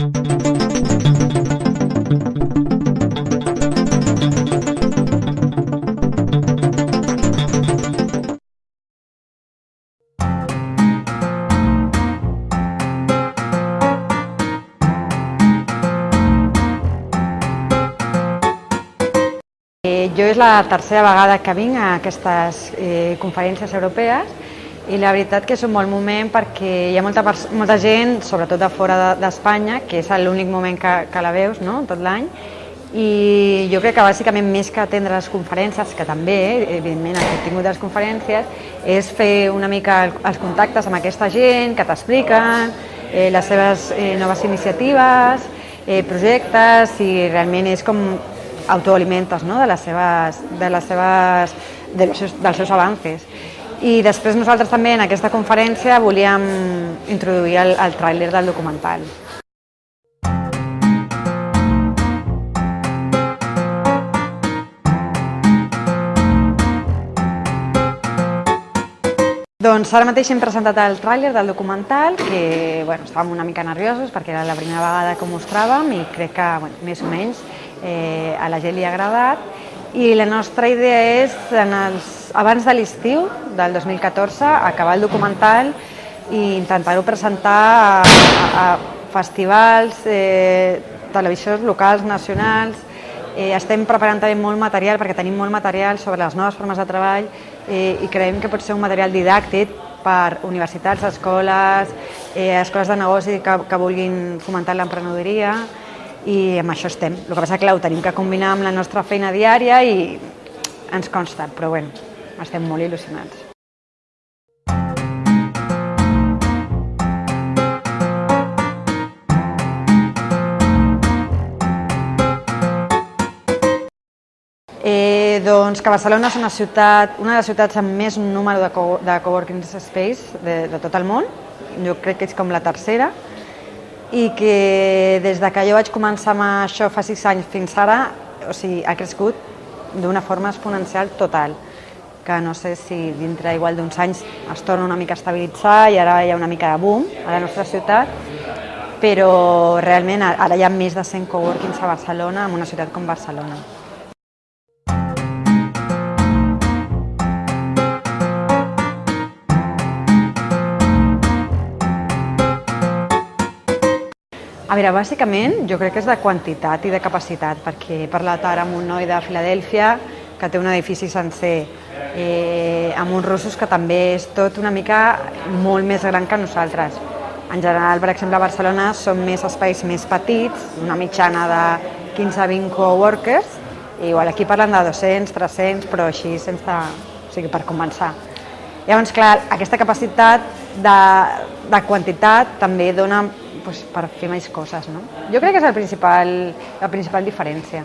Eh, jo és la tercera vegada que vinc a aquestes eh, conferències europees i la veritat que és un bon moment perquè hi ha molta, molta gent, sobretot de fora d'Espanya, que és l'únic moment que, que la veus no? tot l'any, i jo crec que bàsicament més que atendre les conferències, que també, eh, evidentment, el contingut de les conferències, és fer una mica els contactes amb aquesta gent que t'expliquen eh, les seves eh, noves iniciatives, eh, projectes, i realment és com autoalimentes no? de les seves, de les seves, dels, seus, dels seus avances. I després nosaltres també en aquesta conferència volíem introduir el, el tràiler del documental. Doncs ara mateix hem presentat el tràiler del documental, que bueno, estàvem una mica nerviosos perquè era la primera vegada que ho mostràvem i crec que bueno, més o menys eh, a la gent li ha agradat i la nostra idea és, en els, abans de l'estiu del 2014, acabar el documental i intentar-ho presentar a, a, a festivals, eh, televisions locals, nacionals, eh, estem preparant també molt material perquè tenim molt material sobre les noves formes de treball eh, i creiem que pot ser un material didàctic per universitats, escoles, eh, escoles de negoci que, que vulguin fomentar l'emprenedoria, i amb això estem. El que passa que clar, ho tenim que combinar amb la nostra feina diària i ens consta, però bueno, estem molt il·lusionats. Eh, doncs que Barcelona és una ciutat, una de les ciutats amb més número de, co de coworking space de, de tot el món. Jo crec que és com la tercera i que des de que jo vaig començar amb això fa sis anys fins ara, o sigui, ha crescut d'una forma exponencial total que no sé si dintre igual d'uns anys es torna una mica a estabilitzar i ara hi ha una mica de boom a la nostra ciutat, però realment ara hi ha més de 100 coworkings a Barcelona, en una ciutat com Barcelona. A veure, bàsicament jo crec que és de quantitat i de capacitat, perquè he parlat ara amb un noi de Filadèlfia que té un edifici sencer, eh, amb uns russos que també és tot una mica molt més gran que nosaltres. En general, per exemple, a Barcelona són més espais més petits, una mitjana de 15-20 coworkers, i igual aquí parlen de 200, 300, però així sense, o sigui, per començar. Llavors, clar, aquesta capacitat de, de quantitat també dona pues, per fer més coses. No? Jo crec que és el principal, la principal diferència.